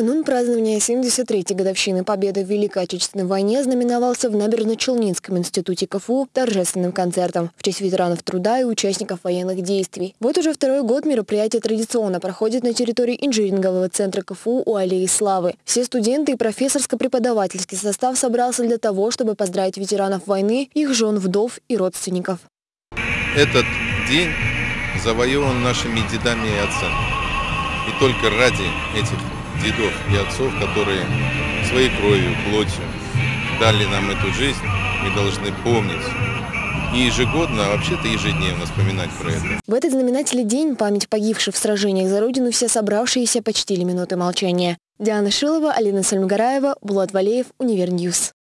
Канун празднования 73-й годовщины Победы в Великой Отечественной войне знаменовался в Набережно-Челнинском институте КФУ торжественным концертом в честь ветеранов труда и участников военных действий. Вот уже второй год мероприятие традиционно проходит на территории инжинирингового центра КФУ у Аллеи Славы. Все студенты и профессорско-преподавательский состав собрался для того, чтобы поздравить ветеранов войны, их жен, вдов и родственников. Этот день завоеван нашими дедами и отцами. И только ради этих дедов и отцов, которые своей кровью, плотью дали нам эту жизнь, мы должны помнить и ежегодно, а вообще-то ежедневно вспоминать про это. В этот знаменательный день память погибших в сражениях за Родину все собравшиеся почтили минутой молчания. Диана Шилова, Алина Сальмгараева, Булат Валеев, Univer News.